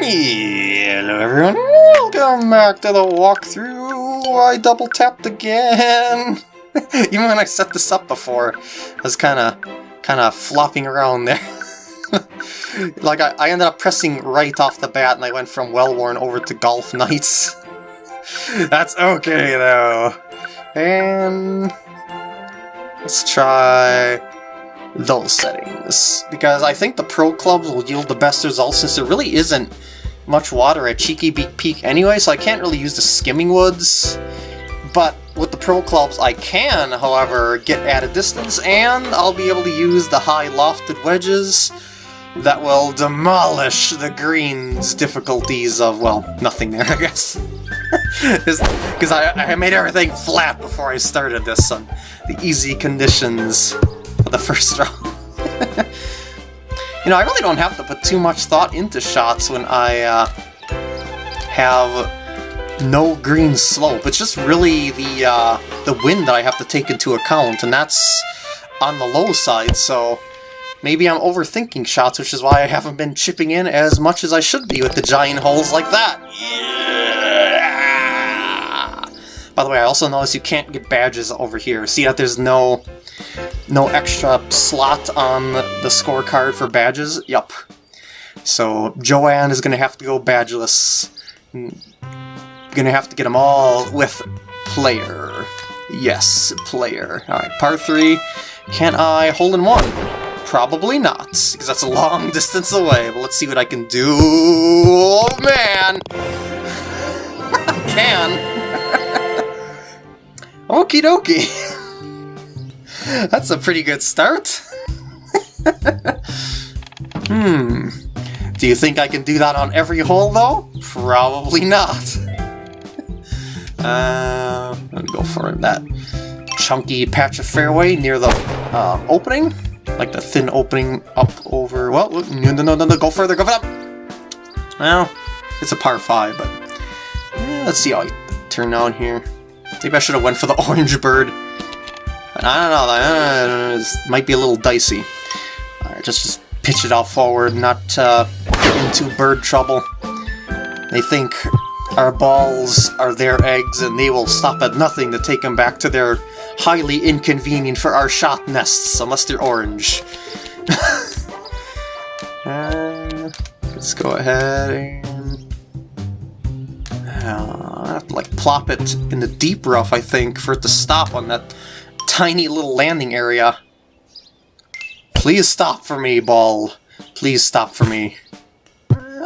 Hello everyone, welcome back to the walkthrough. I double tapped again. Even when I set this up before, I was kind of, kind of flopping around there. like I, I ended up pressing right off the bat and I went from Wellworn over to Golf Knights. That's okay though. And let's try those settings, because I think the Pro Clubs will yield the best results since there really isn't much water at Cheeky Beak Peak anyway, so I can't really use the Skimming Woods. But with the Pro Clubs I can, however, get at a distance, and I'll be able to use the high lofted wedges that will demolish the green's difficulties of, well, nothing there, I guess. Because I, I made everything flat before I started this on the easy conditions for the first round. you know, I really don't have to put too much thought into shots when I uh, have no green slope. It's just really the uh, the wind that I have to take into account, and that's on the low side, so maybe I'm overthinking shots, which is why I haven't been chipping in as much as I should be with the giant holes like that. Yeah! By the way, I also noticed you can't get badges over here. See that there's no no extra slot on the scorecard for badges? Yup. So Joanne is going to have to go badgeless. Gonna have to get them all with player. Yes, player. Alright, part 3. Can I hold in one? Probably not, because that's a long distance away, but let's see what I can do. Oh, man! can! Okie dokie! That's a pretty good start. hmm. Do you think I can do that on every hole, though? Probably not. uh, let me go for that chunky patch of fairway near the uh, opening. Like the thin opening up over... Well, no, no, no, no, go further, go further! Well, it's a par 5, but... Yeah, let's see how I turn out here. Maybe I should have went for the orange bird. I don't know, uh, might be a little dicey. Alright, just, just pitch it out forward, not uh, get into bird trouble. They think our balls are their eggs, and they will stop at nothing to take them back to their highly inconvenient for our shot nests, unless they're orange. uh, let's go ahead and... like, plop it in the deep rough, I think, for it to stop on that tiny little landing area. Please stop for me, ball. Please stop for me.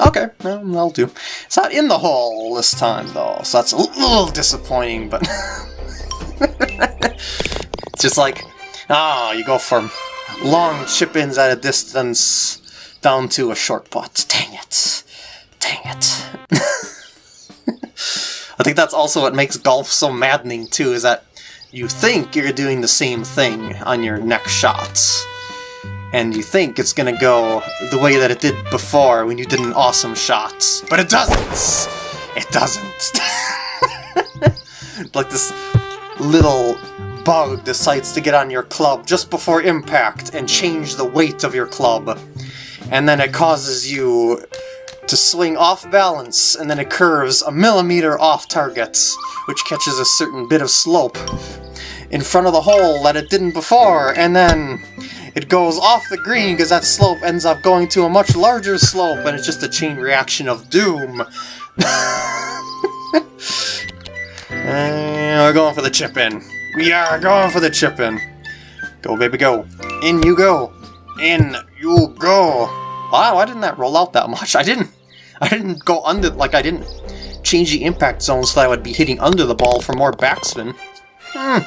Okay, well, that'll do. It's not in the hole this time, though, so that's a little disappointing, but... it's just like, ah, oh, you go from long chip-ins at a distance down to a short putt. Dang it. Dang it. I think that's also what makes golf so maddening, too, is that you think you're doing the same thing on your next shots. And you think it's gonna go the way that it did before when you did an awesome shot. But it doesn't! It doesn't! like this little bug decides to get on your club just before impact and change the weight of your club. And then it causes you to swing off balance, and then it curves a millimeter off target, which catches a certain bit of slope in front of the hole that it didn't before, and then it goes off the green because that slope ends up going to a much larger slope, and it's just a chain reaction of doom. and we're going for the chip-in. We are going for the chip-in. Go, baby, go. In you go. In you go. Wow, why didn't that roll out that much? I didn't... I didn't go under... Like, I didn't change the impact zone so that I would be hitting under the ball for more backspin. Hmm.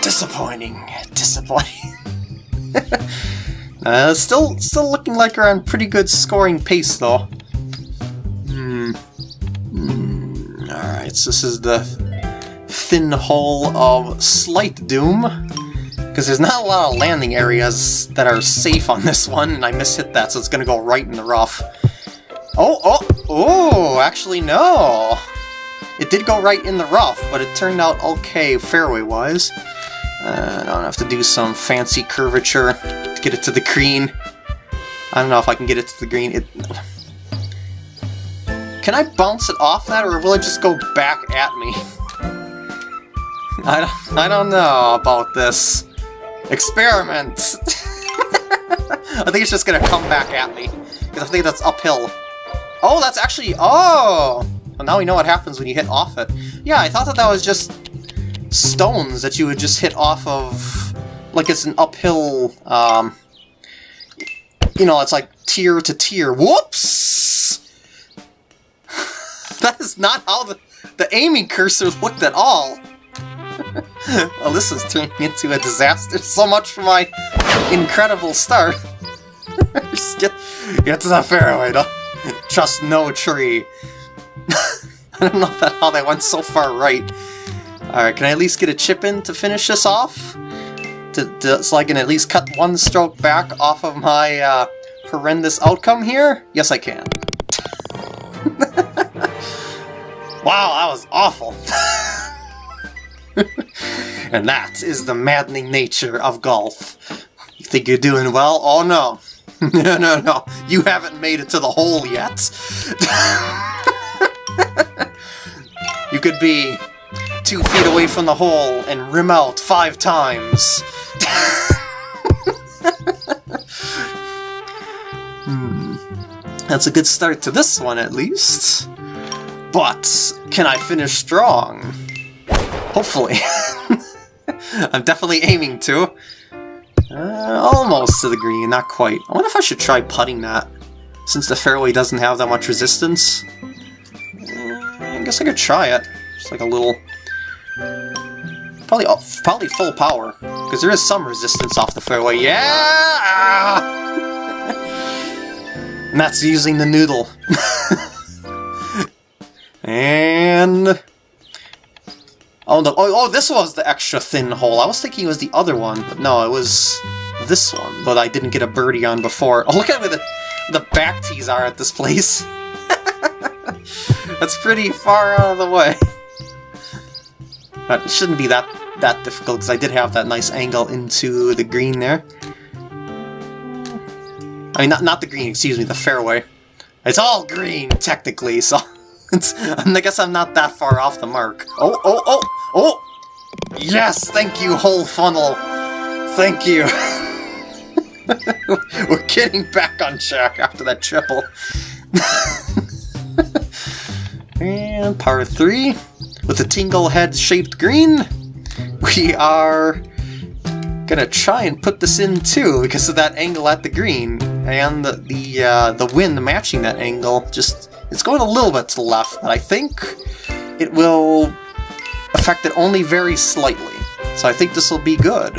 Disappointing. Disappointing. uh, still, still looking like we're on pretty good scoring pace, though. Hmm. Mm. Alright, so this is the thin hole of Slight Doom. Because there's not a lot of landing areas that are safe on this one, and I mishit that, so it's to go right in the rough. Oh, oh, oh, actually no. It did go right in the rough, but it turned out okay fairway-wise. Uh, I don't have to do some fancy curvature to get it to the green. I don't know if I can get it to the green. It, can I bounce it off that, or will it just go back at me? I don't, I don't know about this. Experiment! I think it's just gonna come back at me, because I think that's uphill. Oh, that's actually... Oh! Well, now we know what happens when you hit off it. Yeah, I thought that that was just stones that you would just hit off of... Like it's an uphill... Um, you know, it's like tier to tier. Whoops! that is not how the, the aiming cursor looked at all. well, this is turning into a disaster. So much for my incredible start. Get, get to the fairway, trust no tree. I don't know that, how that went so far right. Alright, can I at least get a chip in to finish this off? To, to, so I can at least cut one stroke back off of my uh, horrendous outcome here? Yes, I can. wow, that was awful. And that is the maddening nature of golf. You think you're doing well? Oh no. no, no, no. You haven't made it to the hole yet. you could be two feet away from the hole and rim out five times. hmm. That's a good start to this one, at least. But, can I finish strong? Hopefully. I'm definitely aiming to. Uh, almost to the green, not quite. I wonder if I should try putting that, since the fairway doesn't have that much resistance. Uh, I guess I could try it. Just like a little... Probably, oh, probably full power, because there is some resistance off the fairway. Yeah! and that's using the noodle. and... Oh, no. oh, oh, this was the extra thin hole. I was thinking it was the other one, but no, it was this one. But I didn't get a birdie on before. Oh, look at where the, the back tees are at this place. That's pretty far out of the way. But it shouldn't be that, that difficult, because I did have that nice angle into the green there. I mean, not, not the green, excuse me, the fairway. It's all green, technically, so... I guess I'm not that far off the mark. Oh, oh, oh, oh! Yes, thank you, hole funnel. Thank you. We're getting back on track after that triple. and par 3, with the tingle head-shaped green, we are gonna try and put this in too because of that angle at the green and the the, uh, the wind matching that angle just it's going a little bit to the left, but I think it will affect it only very slightly. So I think this will be good.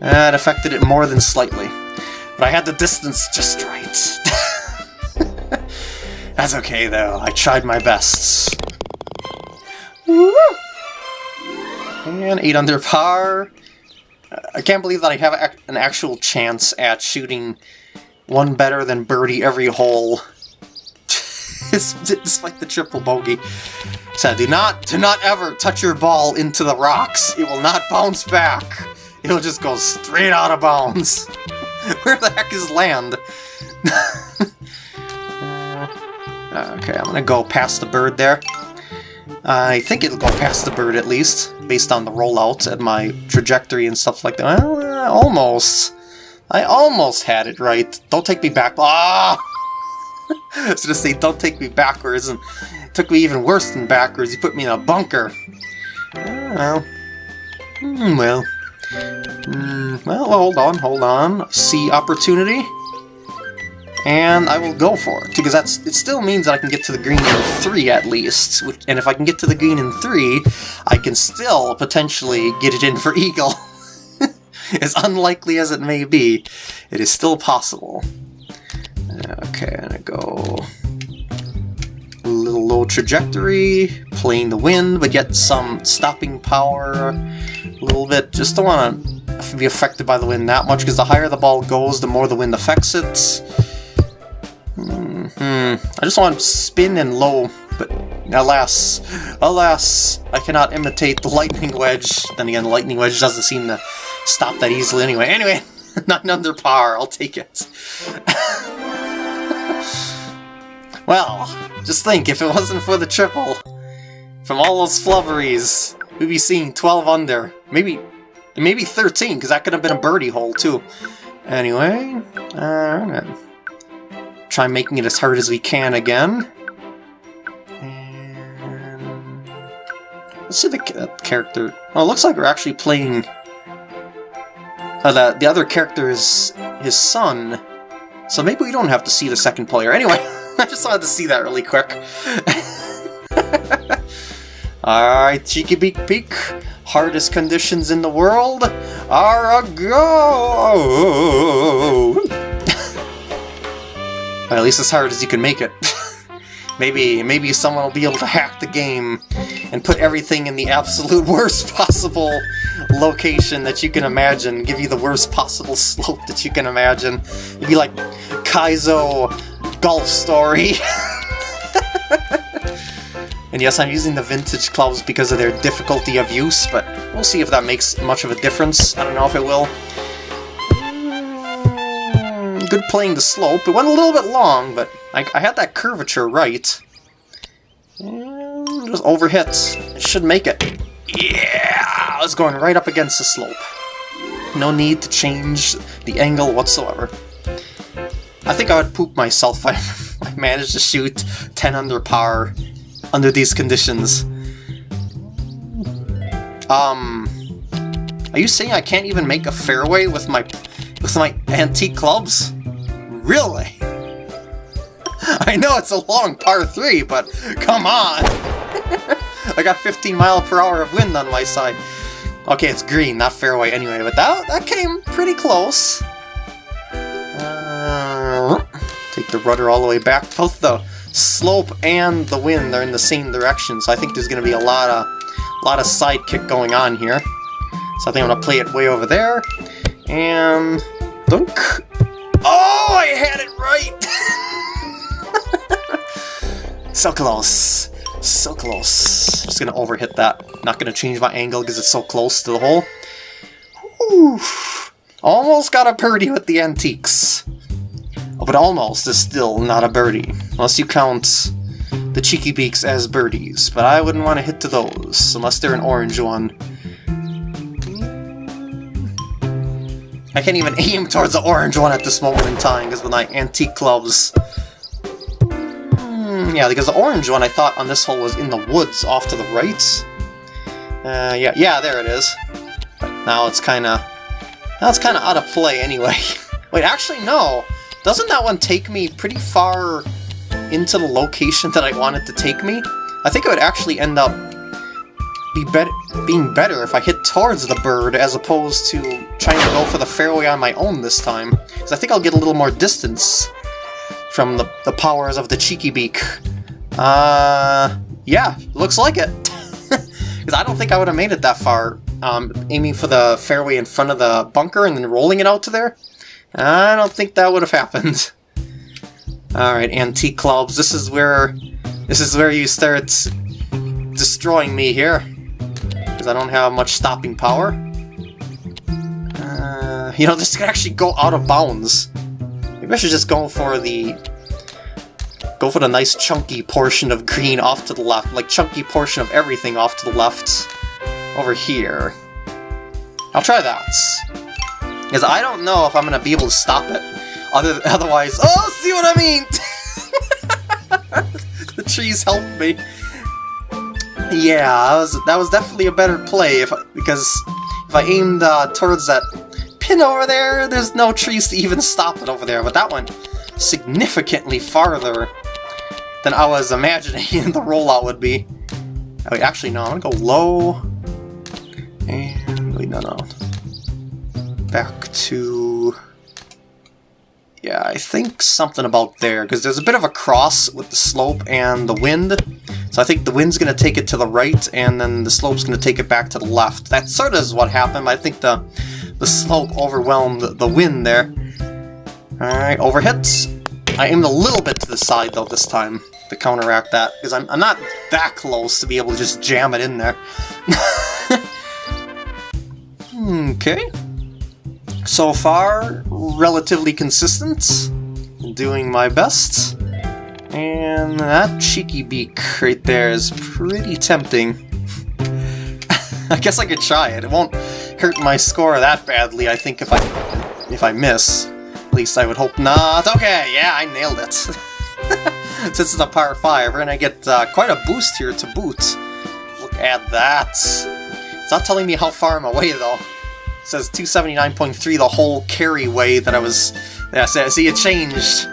It affected it more than slightly. But I had the distance just right. That's okay, though. I tried my best. And 8 under par. I can't believe that I have an actual chance at shooting one better than birdie every hole despite the triple bogey. So do not, do not ever touch your ball into the rocks. It will not bounce back. It'll just go straight out of bounds. Where the heck is land? okay, I'm gonna go past the bird there. I think it'll go past the bird at least, based on the rollout and my trajectory and stuff like that. Well, almost. I almost had it right. Don't take me back. Ah! Was gonna say, don't take me backwards, and took me even worse than backwards. You put me in a bunker. well. Mm, well. Mm, well, hold on, hold on. See opportunity. And I will go for it, because that's it still means that I can get to the green in 3 at least. Which, and if I can get to the green in 3, I can still potentially get it in for Eagle. as unlikely as it may be, it is still possible. Okay, I'm gonna go a little low trajectory, playing the wind, but yet some stopping power a little bit. Just don't want to be affected by the wind that much, because the higher the ball goes, the more the wind affects it. Mm hmm. I just want to spin and low, but alas, alas, I cannot imitate the lightning wedge. Then again, the lightning wedge doesn't seem to stop that easily anyway. Anyway, not under par, I'll take it. Well, just think, if it wasn't for the triple, from all those flubberies, we'd be seeing 12 under. Maybe maybe 13, because that could have been a birdie hole, too. Anyway, uh, try making it as hard as we can again. Let's see the character. Oh, it looks like we're actually playing... Uh, the, the other character is his son, so maybe we don't have to see the second player. Anyway, I just wanted to see that really quick. Alright, Cheeky Beak Peak. Hardest conditions in the world are a go! at least as hard as you can make it. maybe, maybe someone will be able to hack the game and put everything in the absolute worst possible location that you can imagine, give you the worst possible slope that you can imagine. It'd be like Kaizo Golf Story. and yes, I'm using the vintage clubs because of their difficulty of use, but we'll see if that makes much of a difference. I don't know if it will. Mm, good playing the slope. It went a little bit long, but I, I had that curvature right. And just overhit. It should make it. Yeah! I was going right up against the slope. No need to change the angle whatsoever. I think I would poop myself if I managed to shoot 10 under par under these conditions. Um, are you saying I can't even make a fairway with my with my antique clubs? Really? I know it's a long par 3, but come on! I got 15 mile per hour of wind on my side. Okay, it's green, not fairway anyway, but that, that came pretty close. The rudder all the way back. Both the slope and the wind are in the same direction, so I think there's going to be a lot of, a lot of side kick going on here. So I think I'm going to play it way over there. And... Dunk! Oh, I had it right! so close. So close. Just gonna overhit that. Not gonna change my angle because it's so close to the hole. Whew. Almost got a birdie with the antiques. But almost is still not a birdie. Unless you count the Cheeky Beaks as birdies. But I wouldn't want to hit to those, unless they're an orange one. I can't even aim towards the orange one at this moment in time, because with my antique clubs, yeah, because the orange one I thought on this hole was in the woods off to the right. Uh, yeah, yeah, there it is. Now it's kind of... Now it's kind of out of play anyway. Wait, actually, no. Doesn't that one take me pretty far into the location that I wanted to take me? I think it would actually end up be be being better if I hit towards the bird as opposed to trying to go for the fairway on my own this time. Because I think I'll get a little more distance from the, the powers of the Cheeky Beak. Uh, yeah, looks like it. Because I don't think I would have made it that far, um, aiming for the fairway in front of the bunker and then rolling it out to there. I don't think that would have happened. Alright, antique clubs, this is where this is where you start destroying me here. Because I don't have much stopping power. Uh, you know, this could actually go out of bounds. Maybe I should just go for the... Go for the nice chunky portion of green off to the left, like chunky portion of everything off to the left over here. I'll try that. Because I don't know if I'm going to be able to stop it. Other, otherwise... Oh, see what I mean! the trees helped me. Yeah, that was, that was definitely a better play, if because if I aimed uh, towards that pin over there, there's no trees to even stop it over there, but that went significantly farther than I was imagining the rollout would be. Oh, wait, actually, no, I'm gonna go low, and, wait, no, no, back to, yeah, I think something about there, because there's a bit of a cross with the slope and the wind, so I think the wind's going to take it to the right, and then the slope's going to take it back to the left. That sort of is what happened, I think the the slope overwhelmed the wind there. Alright, overhits. I aimed a little bit to the side, though, this time, to counteract that, because I'm, I'm not that close to be able to just jam it in there. Hmm, okay. So far, relatively consistent. Doing my best. And that cheeky beak right there is pretty tempting. I guess I could try it. It won't hurt my score that badly, I think, if I if I miss. At least I would hope not. Okay, yeah, I nailed it. Since it's a par 5, we're gonna get uh, quite a boost here to boot. Look at that. It's not telling me how far I'm away, though. Says 279.3 the whole carry way that I was... Yeah, see, it changed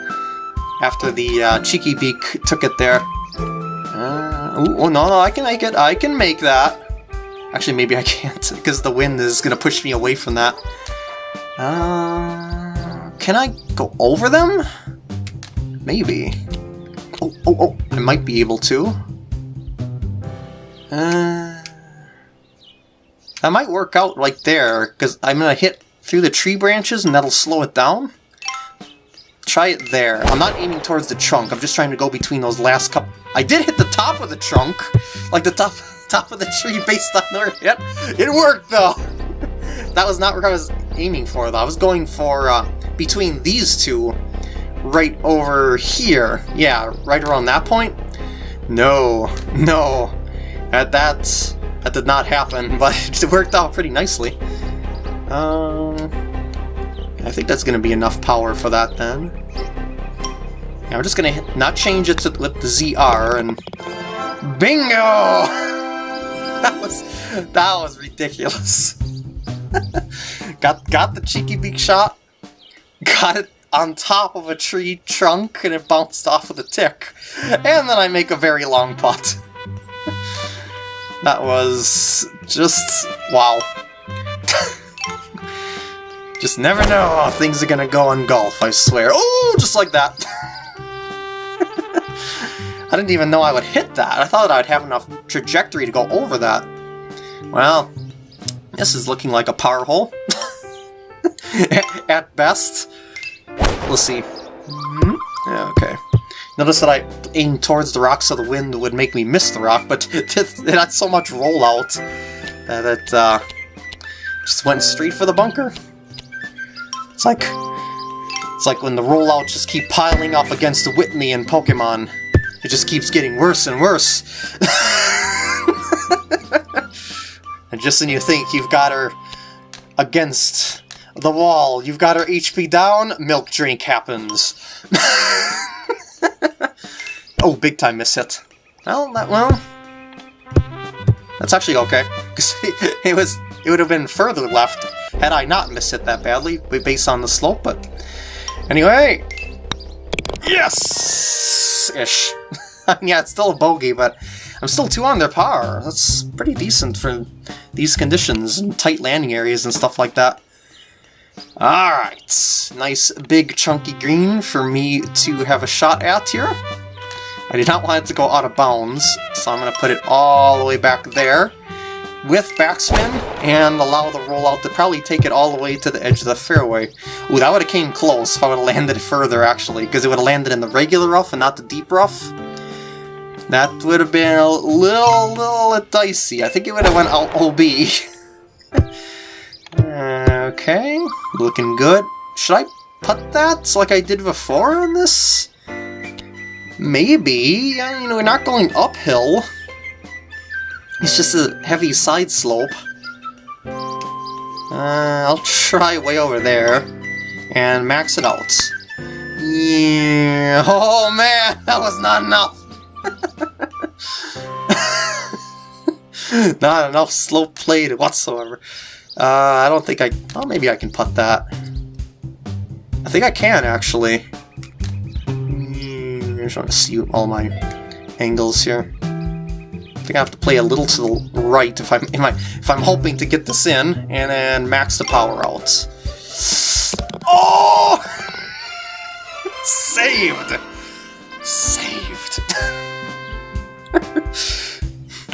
after the uh, Cheeky Beak took it there. Uh, oh, no, no, I can make it. I can make that. Actually, maybe I can't, because the wind is going to push me away from that. Uh, can I go over them? Maybe. Oh, oh, oh, I might be able to. Uh, that might work out right there, because I'm going to hit through the tree branches and that'll slow it down. Try it there. I'm not aiming towards the trunk, I'm just trying to go between those last couple... I did hit the top of the trunk! Like the top top of the tree based on the... Yep, it worked though! that was not what I was aiming for though. I was going for uh, between these two, right over here. Yeah, right around that point. No, no. At that, that did not happen, but it worked out pretty nicely. Um, I think that's going to be enough power for that then. Now we're just going to not change it to with the ZR and... Bingo! that was that was ridiculous. got got the cheeky beak shot, got it on top of a tree trunk and it bounced off of the tick. And then I make a very long putt. That was just wow. just never know how things are gonna go in golf, I swear. Oh, just like that. I didn't even know I would hit that. I thought I'd have enough trajectory to go over that. Well, this is looking like a power hole. At best. Let's see. Hmm? Yeah, okay. Notice that I aimed towards the rock so the wind would make me miss the rock, but had so much rollout that it uh, just went straight for the bunker. It's like it's like when the rollout just keep piling up against the Whitney in Pokemon. It just keeps getting worse and worse. and just when you think you've got her against the wall, you've got her HP down, milk drink happens. oh, big time miss hit. Well, that, well, that's actually okay. Because it was, it would have been further left had I not miss hit that badly, based on the slope, but anyway, Yes! Ish. yeah, it's still a bogey, but I'm still two on their par. That's pretty decent for these conditions and tight landing areas and stuff like that. Alright, nice big chunky green for me to have a shot at here. I did not want it to go out of bounds, so I'm going to put it all the way back there with backspin and allow the rollout to probably take it all the way to the edge of the fairway. Ooh, that would have came close if I would have landed further, actually, because it would have landed in the regular rough and not the deep rough. That would have been a little, little dicey. I think it would have went out OB. okay, looking good. Should I put that like I did before on this? Maybe. You know, we're not going uphill. It's just a heavy side slope. Uh, I'll try way over there and max it out. Yeah. Oh man, that was not enough. not enough slope played whatsoever. Uh, I don't think I... Oh, maybe I can putt that. I think I can, actually. I'm just trying to see all my angles here I think I have to play a little to the right if I'm if I'm hoping to get this in, and then max the power out. Oh! Saved! Saved.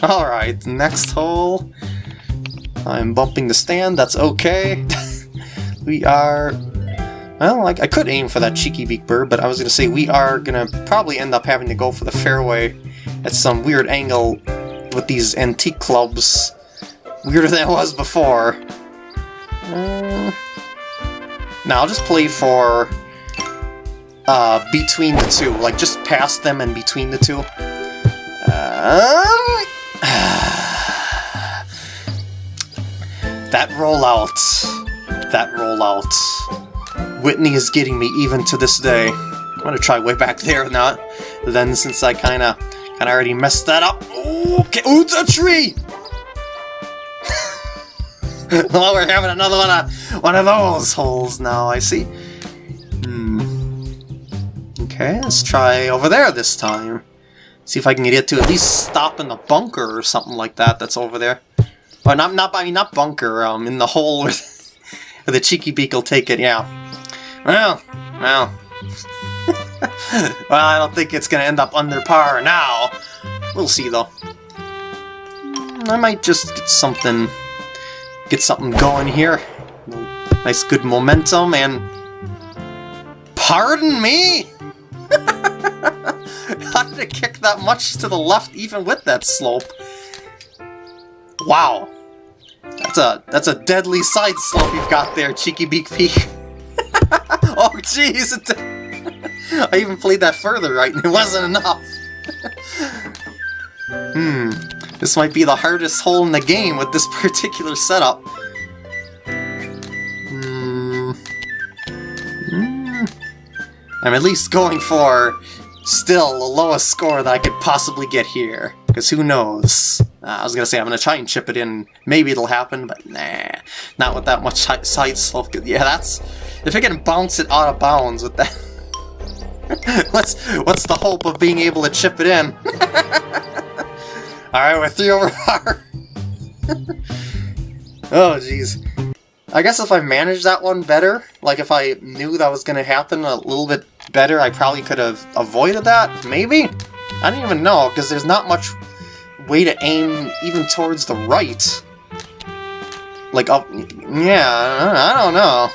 Alright, next hole. I'm bumping the stand, that's okay. we are... Well, I, I could aim for that cheeky beak bird, but I was going to say we are going to probably end up having to go for the fairway at some weird angle with these antique clubs. Weirder than it was before. Uh, now I'll just play for uh, between the two, like just past them and between the two. Um, that rollout, that rollout. Whitney is getting me even to this day. I'm gonna try way back there now. Then since I kinda, kinda already messed that up. Okay, ooh, it's a tree! well, we're having another one of, one of those holes now, I see. Hmm. Okay, let's try over there this time. See if I can get it to at least stop in the bunker or something like that that's over there. Well, not, not, I mean, not bunker, um, in the hole where the Cheeky Beak will take it, yeah. Well, well. well, I don't think it's gonna end up under par now. We'll see, though. I might just get something get something going here. Nice good momentum and... Pardon me? How did it kick that much to the left even with that slope? Wow. That's a that's a deadly side slope you've got there, Cheeky Beak Peak. oh jeez! I even played that further right and it wasn't enough. hmm. This might be the hardest hole in the game with this particular setup. Hmm. Hmm. I'm at least going for still the lowest score that I could possibly get here. Because who knows? Uh, I was going to say I'm going to try and chip it in. Maybe it'll happen, but nah. Not with that much side slope. Yeah, that's... If I can bounce it out of bounds with that... what's, what's the hope of being able to chip it in? Alright, we're three over par. oh, jeez. I guess if I managed that one better, like if I knew that was going to happen a little bit better, I probably could have avoided that, maybe? I don't even know, because there's not much way to aim even towards the right. Like up, yeah, I don't know.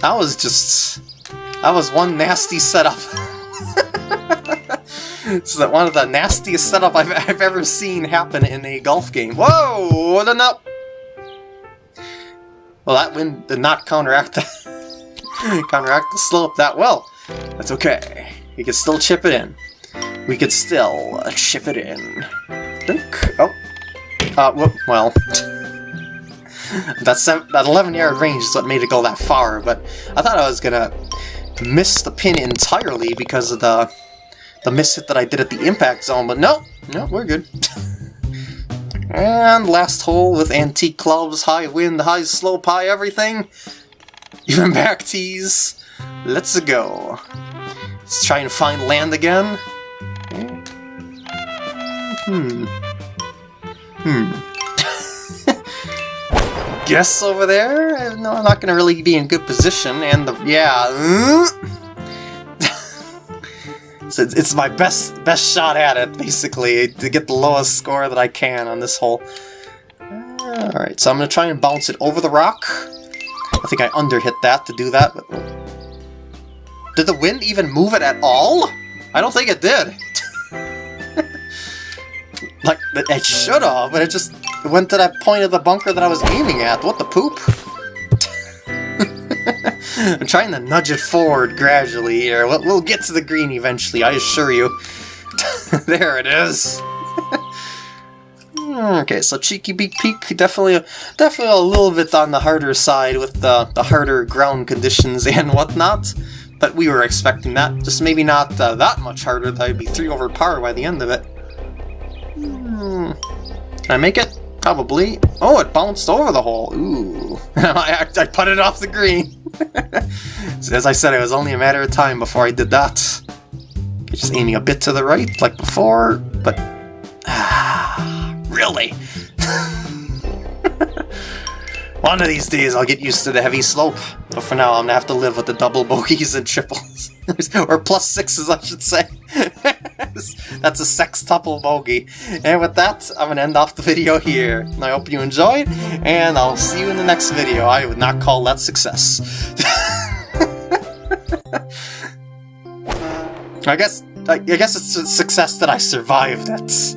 That was just, that was one nasty setup. This is one of the nastiest setup I've, I've ever seen happen in a golf game. Whoa! What a up! Well, that wind did not counteract the, counteract the slope that well. That's okay. We can still chip it in. We could still chip it in. Oh. Uh, whoop, well. That, that 11 yard range is what made it go that far, but I thought I was gonna miss the pin entirely because of the the miss hit that I did at the impact zone, but no, no, we're good. and last hole with antique clubs, high wind, high slope, high everything. Even back tees. Let's go. Let's try and find land again. Hmm. Hmm. Guess over there? No, I'm not gonna really be in good position, and the... yeah... So it's, my best best shot at it, basically, to get the lowest score that I can on this hole. Alright, so I'm going to try and bounce it over the rock. I think I underhit that to do that. But... Did the wind even move it at all? I don't think it did. like, it should have, but it just went to that point of the bunker that I was aiming at. What the poop? I'm trying to nudge it forward gradually here. We'll, we'll get to the green eventually, I assure you. there it is. okay, so Cheeky Beak Peak, definitely, definitely a little bit on the harder side with the, the harder ground conditions and whatnot. But we were expecting that, just maybe not uh, that much harder, that I'd be 3 over par by the end of it. Hmm. Can I make it? Probably. Oh, it bounced over the hole. Ooh. I, I put it off the green. so as I said, it was only a matter of time before I did that. Just aiming a bit to the right, like before, but... Ah, really? One of these days I'll get used to the heavy slope, but for now I'm gonna have to live with the double bogeys and triples. or plus sixes, I should say. That's a sextuple bogey. And with that, I'm gonna end off the video here. I hope you enjoyed, and I'll see you in the next video. I would not call that success. I guess I, guess it's a success that I survived it.